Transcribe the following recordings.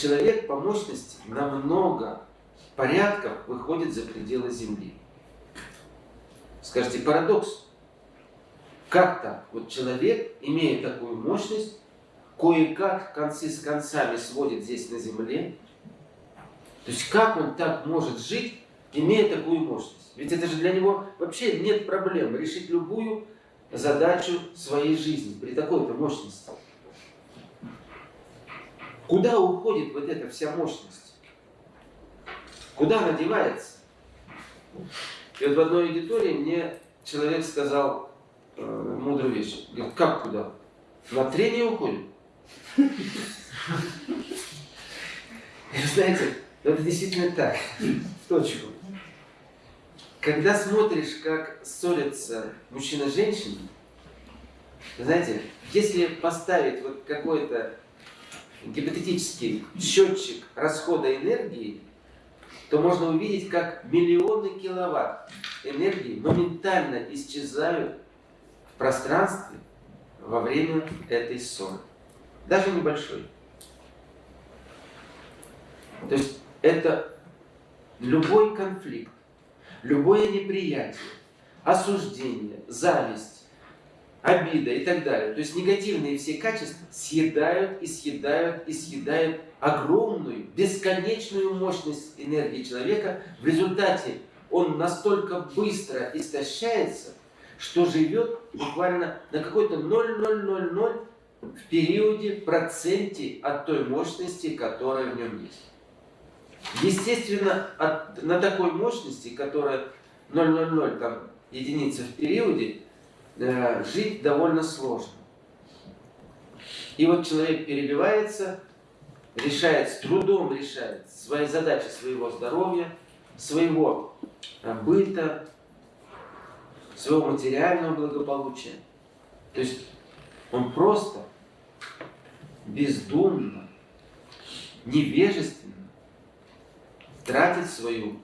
человек по мощности намного порядков выходит за пределы Земли. Скажите, парадокс. Как так? Вот человек, имея такую мощность, кое-как концы с концами сводит здесь на Земле. То есть как он так может жить, имея такую мощность? Ведь это же для него вообще нет проблем решить любую задачу своей жизни при такой-то мощности. Куда уходит вот эта вся мощность? Куда она девается? И вот в одной аудитории мне человек сказал э, мудрую вещь. Говорит, как куда? На трение уходит? И знаете, это действительно так, в точку. Когда смотришь, как ссорятся мужчина с женщиной, знаете, если поставить вот какой-то гипотетический счетчик расхода энергии, то можно увидеть, как миллионы киловатт энергии моментально исчезают в пространстве во время этой ссоры. Даже небольшой. То есть это любой конфликт, любое неприятие, осуждение, зависть, обида и так далее. То есть негативные все качества съедают и съедают и съедают огромную, бесконечную мощность энергии человека. В результате он настолько быстро истощается, что живет буквально на какой-то 0,0000 в периоде, проценте от той мощности, которая в нем есть. Естественно, от, на такой мощности, которая 0,00 там, единица в периоде, э, жить довольно сложно. И вот человек перебивается, решает, с трудом решает свои задачи своего здоровья, своего э, быта, своего материального благополучия. То есть он просто бездумно, невежественно тратит свою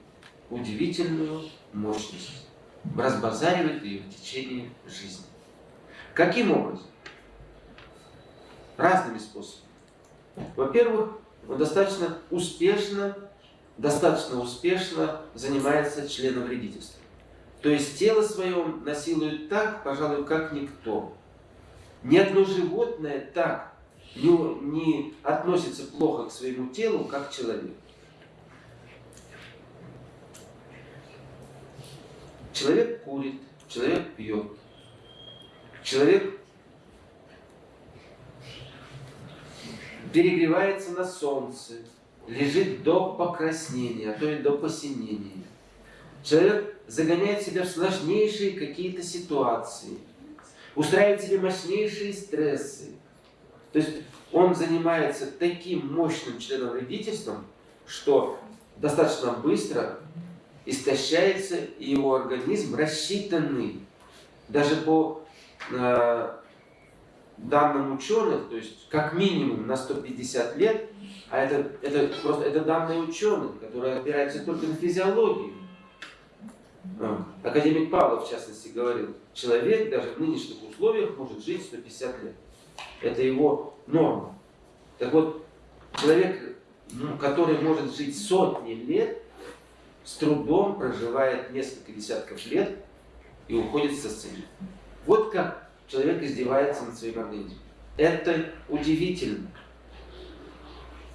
удивительную мощность, разбазаривает ее в течение жизни. Каким образом? Разными способами. Во-первых, он достаточно успешно, достаточно успешно занимается членовредительством. То есть тело свое насилует так, пожалуй, как никто. Ни одно животное так не, относится плохо к своему телу, как человек. Человек курит, человек пьет, человек перегревается на солнце, лежит до покраснения, а то и до посинения. Человек загоняет себя в сложнейшие какие-то ситуации, устраивает себе мощнейшие стрессы. То есть он занимается таким мощным членом родительством, что достаточно быстро истощается его организм рассчитанный даже по э, данным ученых, то есть как минимум на 150 лет, а это, это просто это данные ученых, которые опираются только на физиологию. А, академик Павлов, в частности, говорил, человек даже в нынешних условиях может жить 150 лет. Это его норма. Так вот, человек, ну, который может жить сотни лет, с трудом проживает несколько десятков лет и уходит со сцены. Вот как человек издевается над своим организмом. Это удивительно.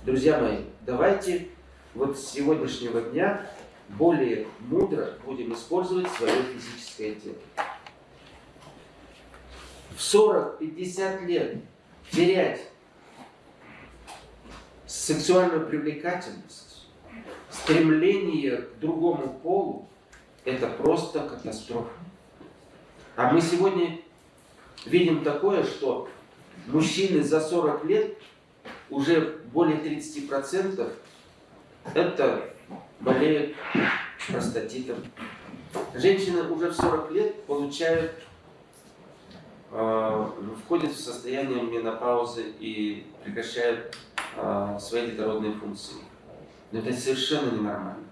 Друзья мои, давайте вот с сегодняшнего дня более мудро будем использовать свое физическое тело. В 40-50 лет терять сексуальную привлекательность, стремление к другому полу, это просто катастрофа. А мы сегодня видим такое, что мужчины за 40 лет, уже более 30% это болеют простатитом. Женщины уже в 40 лет получают, э, входят в состояние менопаузы и прекращают э, свои детородные функции. Но это совершенно ненормально.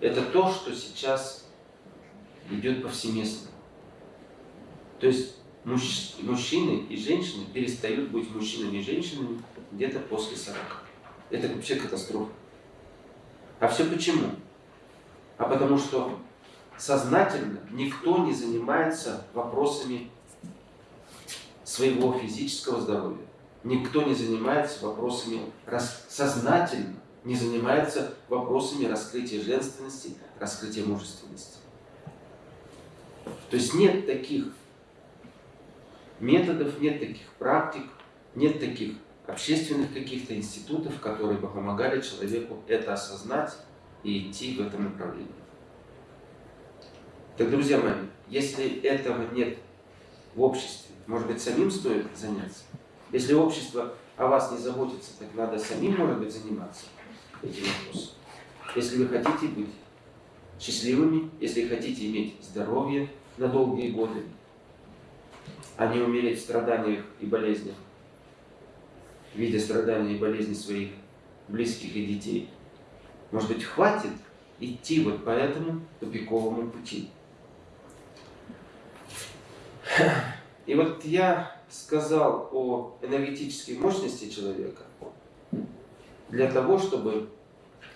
Это то, что сейчас идет повсеместно. То есть мужчины и женщины перестают быть мужчинами и женщинами где-то после 40. это вообще катастрофа. А все почему? А потому что сознательно никто не занимается вопросами своего физического здоровья. Никто не занимается вопросами сознательно не занимается вопросами раскрытия женственности, раскрытия мужественности. То есть нет таких методов, нет таких практик, нет таких общественных каких-то институтов, которые бы помогали человеку это осознать и идти в этом направлении. Так, друзья мои, если этого нет в обществе, может быть, самим стоит заняться? Если общество о вас не заботится, так надо самим, может быть, заниматься этим вопросом. Если вы хотите быть счастливыми, если хотите иметь здоровье на долгие годы, а не умереть в страданиях и болезнях, видя страдания и болезни своих близких и детей. Может быть, хватит идти вот по этому тупиковому пути. И вот я сказал о энергетической мощности человека для того, чтобы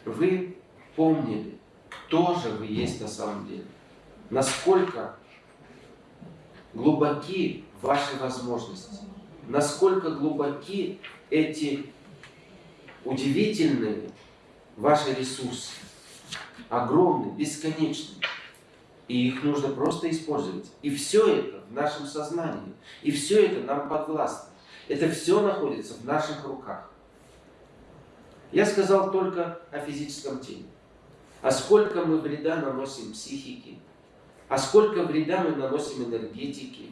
вы помнили, кто же вы есть на самом деле. Насколько глубоки ваши возможности. Насколько глубоки эти удивительные ваши ресурсы. Огромные, бесконечные. И их нужно просто использовать. И все это в нашем сознании. И все это нам подвластно. Это все находится в наших руках. Я сказал только о физическом теле. А сколько мы вреда наносим психике, а сколько вреда мы наносим энергетике.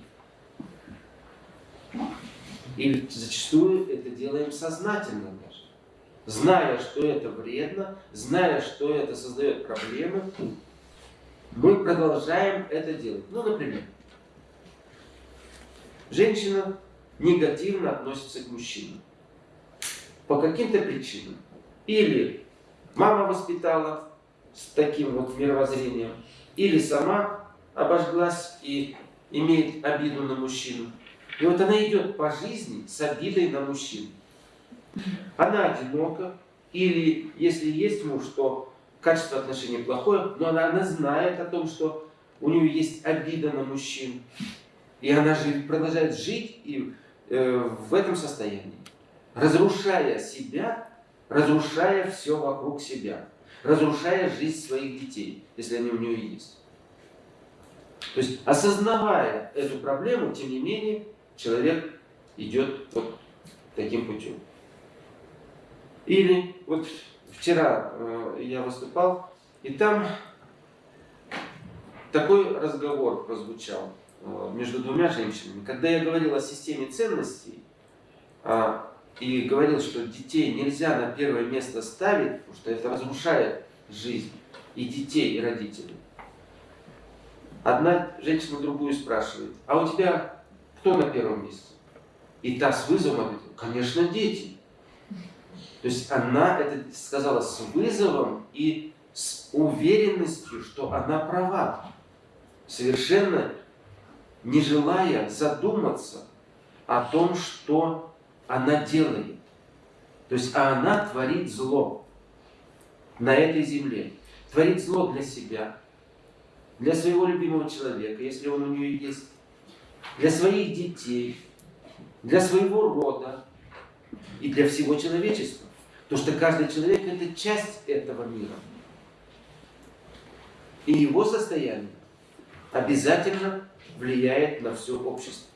И зачастую это делаем сознательно даже. Зная, что это вредно, зная, что это создает проблемы, мы продолжаем это делать. Ну, например, женщина негативно относится к мужчинам. По каким-то причинам. Или мама воспитала с таким вот мировоззрением, или сама обожглась и имеет обиду на мужчину. И вот она идет по жизни с обидой на мужчину. Она одинока, или если есть муж, то качество отношений плохое, но она, она знает о том, что у нее есть обида на мужчин. И она же продолжает жить и, э, в этом состоянии, разрушая себя, разрушая все вокруг себя, разрушая жизнь своих детей, если они у нее есть. То есть, осознавая эту проблему, тем не менее, человек идет вот таким путем. Или вот вчера э, я выступал, и там такой разговор прозвучал э, между двумя женщинами. Когда я говорил о системе ценностей, э, и говорил, что детей нельзя на первое место ставить, потому что это разрушает жизнь и детей, и родителей. Одна женщина другую спрашивает, а у тебя кто на первом месте? И та с вызовом ответила, конечно, дети. То есть она это сказала с вызовом и с уверенностью, что она права. Совершенно не желая задуматься о том, что она делает. То есть а она творит зло на этой земле. Творит зло для себя, для своего любимого человека, если он у нее есть, для своих детей, для своего рода и для всего человечества. Потому что каждый человек – это часть этого мира. И его состояние обязательно влияет на все общество.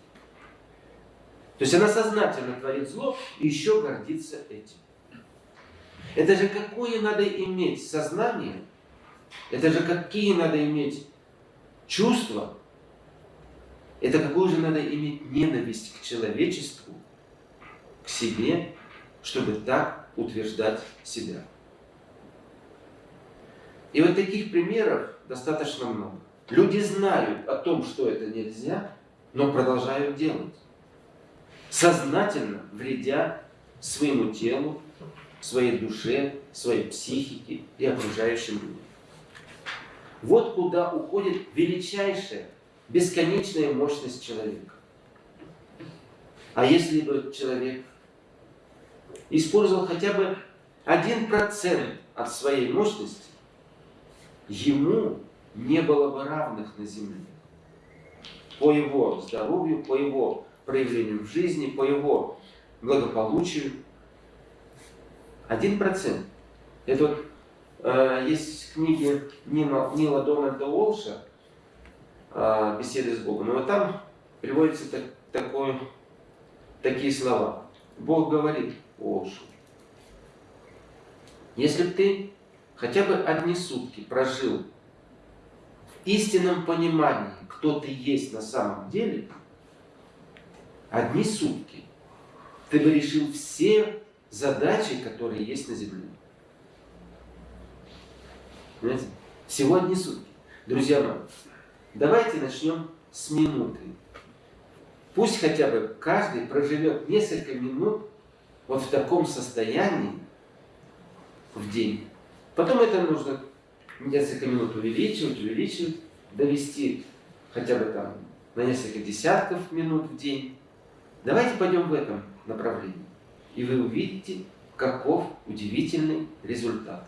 То есть она сознательно творит зло и еще гордится этим. Это же какое надо иметь сознание, это же какие надо иметь чувства, это какую же надо иметь ненависть к человечеству, к себе, чтобы так утверждать себя. И вот таких примеров достаточно много. Люди знают о том, что это нельзя, но продолжают делать сознательно вредя своему телу, своей душе, своей психике и окружающим людям. Вот куда уходит величайшая, бесконечная мощность человека. А если бы человек использовал хотя бы один процент от своей мощности, ему не было бы равных на земле. По его здоровью, по его проявлению в жизни, по его благополучию. Один процент. Это вот э, есть книги Нила, Нила Дональда Уолша э, «Беседы с Богом». И вот там приводятся так, такое, такие слова. Бог говорит Уолшу, если бы ты хотя бы одни сутки прожил в истинном понимании, кто ты есть на самом деле, одни сутки, ты бы решил все задачи, которые есть на земле. Понимаете? Всего одни сутки. Друзья мои, давайте начнем с минуты. Пусть хотя бы каждый проживет несколько минут вот в таком состоянии в день. Потом это нужно несколько минут увеличивать, увеличивать, довести хотя бы там на несколько десятков минут в день. Давайте пойдем в этом направлении. И вы увидите, каков удивительный результат.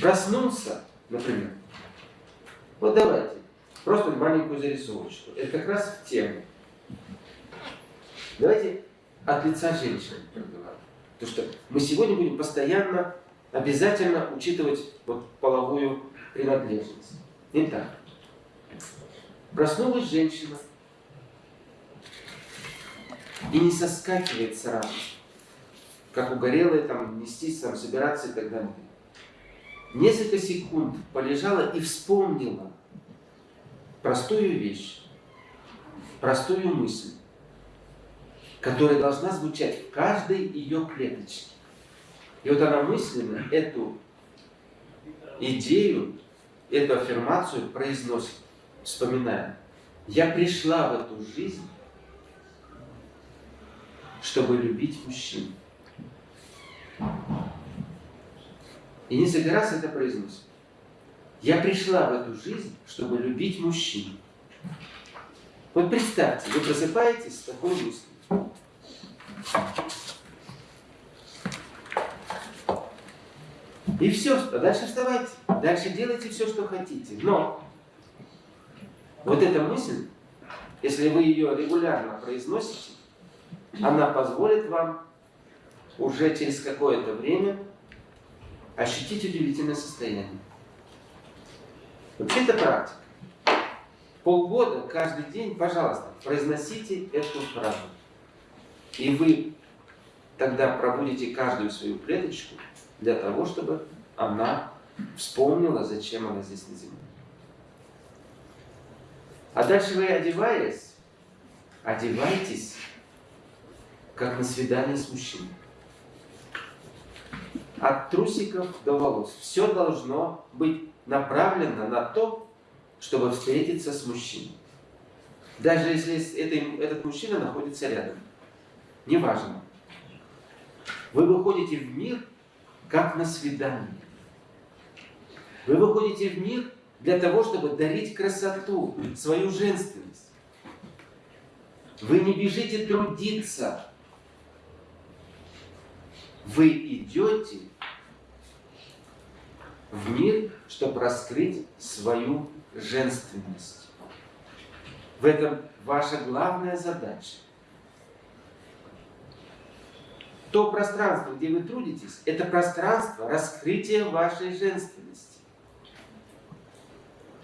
Проснулся, например. Вот давайте, просто маленькую зарисовочку. Это как раз в тему. Давайте от лица женщины проговорим. Потому что мы сегодня будем постоянно, обязательно учитывать вот половую принадлежность. Итак, проснулась женщина и не соскакивает сразу, как угорелая, там, нестись, там, собираться и так далее. Несколько секунд полежала и вспомнила простую вещь, простую мысль которая должна звучать в каждой ее клеточке. И вот она мысленно эту идею, эту аффирмацию произносит, вспоминая. Я пришла в эту жизнь, чтобы любить мужчин. И несколько раз это произносит. Я пришла в эту жизнь, чтобы любить мужчин. Вот представьте, вы просыпаетесь с такой мыслью. И все, а дальше вставайте, дальше делайте все, что хотите. Но вот эта мысль, если вы ее регулярно произносите, она позволит вам уже через какое-то время ощутить удивительное состояние. Вообще это практика. Полгода, каждый день, пожалуйста, произносите эту фразу. И вы тогда пробудите каждую свою клеточку для того, чтобы она вспомнила, зачем она здесь на земле. А дальше вы одеваясь, одевайтесь, как на свидание с мужчиной. От трусиков до волос. Все должно быть направлено на то, чтобы встретиться с мужчиной. Даже если этот мужчина находится рядом неважно. Вы выходите в мир, как на свидание. Вы выходите в мир для того, чтобы дарить красоту, свою женственность. Вы не бежите трудиться. Вы идете в мир, чтобы раскрыть свою женственность. В этом ваша главная задача. То пространство, где вы трудитесь, это пространство раскрытия вашей женственности.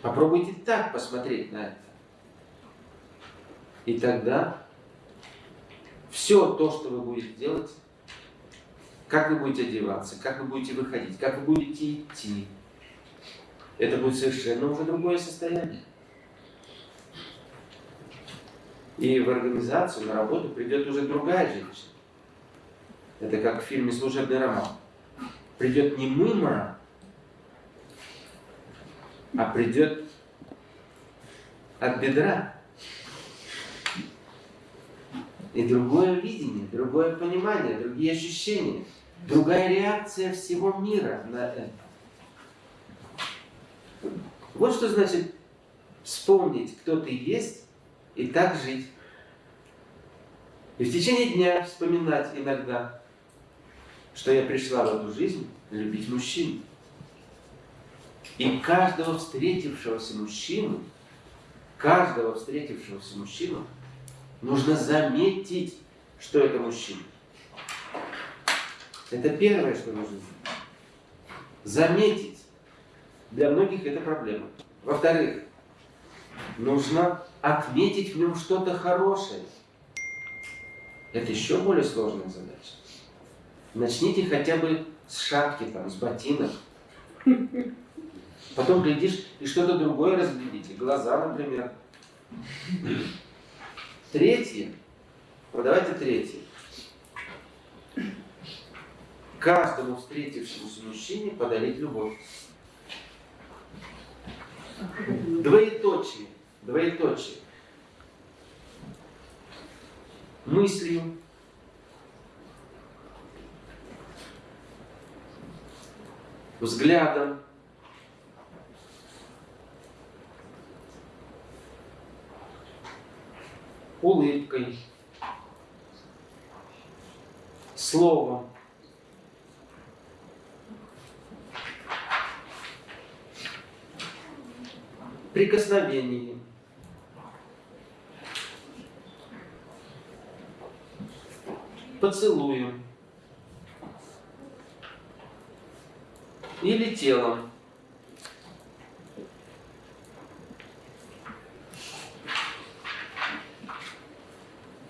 Попробуйте так посмотреть на это. И тогда все то, что вы будете делать, как вы будете одеваться, как вы будете выходить, как вы будете идти, это будет совершенно уже другое состояние. И в организацию, на работу придет уже другая женщина. Это как в фильме «Служебный роман». Придет не мимо, а придет от бедра. И другое видение, другое понимание, другие ощущения, другая реакция всего мира на это. Вот что значит вспомнить, кто ты есть, и так жить. И в течение дня вспоминать иногда, что я пришла в эту жизнь любить мужчин. И каждого встретившегося мужчину, каждого встретившегося мужчину нужно заметить, что это мужчина. Это первое, что нужно заметить. Для многих это проблема. Во-вторых, нужно отметить в нем что-то хорошее. Это еще более сложная задача. Начните хотя бы с шапки, там, с ботинок. Потом глядишь и что-то другое разглядите. Глаза, например. Третье. Вот давайте третье. Каждому встретившемуся мужчине подарить любовь. Двоеточие. Двоеточие. Мыслью, взглядом, улыбкой, словом. прикосновением. Поцелуем. Или телом.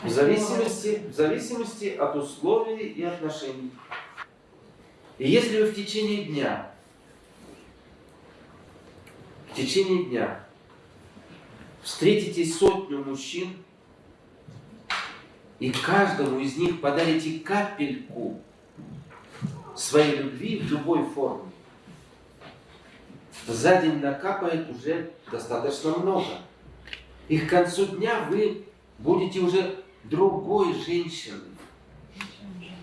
В зависимости, в зависимости от условий и отношений. И если вы в течение дня в течение дня встретите сотню мужчин, и каждому из них подарите капельку своей любви в любой форме, за день накапает уже достаточно много. И к концу дня вы будете уже другой женщиной.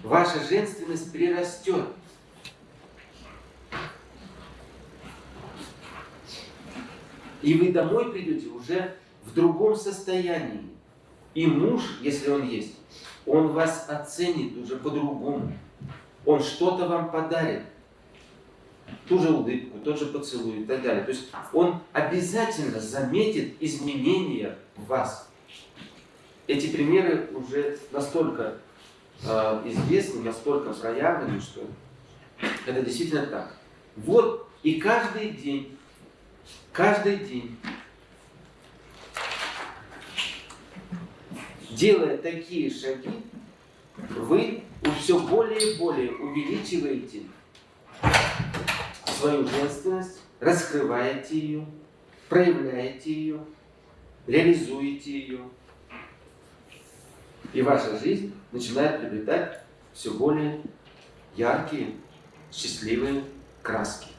Ваша женственность прирастет. И вы домой придете уже в другом состоянии. И муж, если он есть, он вас оценит уже по-другому. Он что-то вам подарит. Ту же улыбку, тот же поцелуй и так далее. То есть он обязательно заметит изменения в вас. Эти примеры уже настолько э, известны, настолько проявлены, что это действительно так. Вот и каждый день каждый день, делая такие шаги, вы все более и более увеличиваете свою женственность, раскрываете ее, проявляете ее, реализуете ее. И ваша жизнь начинает приобретать все более яркие, счастливые краски.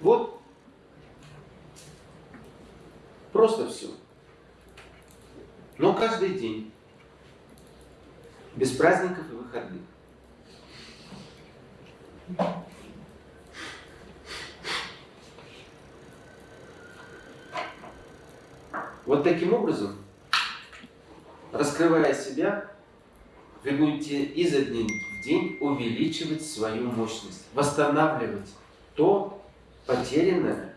Вот Просто все. Но каждый день. Без праздников и выходных. Вот таким образом, раскрывая себя, вы будете изо дня в день увеличивать свою мощность, восстанавливать то потерянное,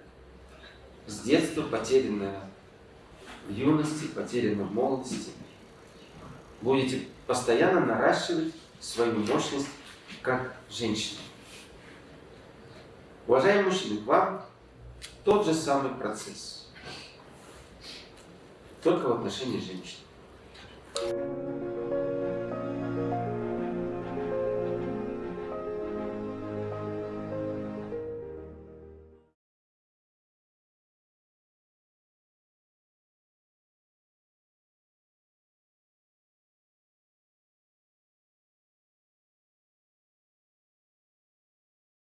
с детства потерянное в юности, потеряно в молодости. Будете постоянно наращивать свою мощность как женщина. Уважаемые мужчины, к вам тот же самый процесс, только в отношении женщин. Thank you.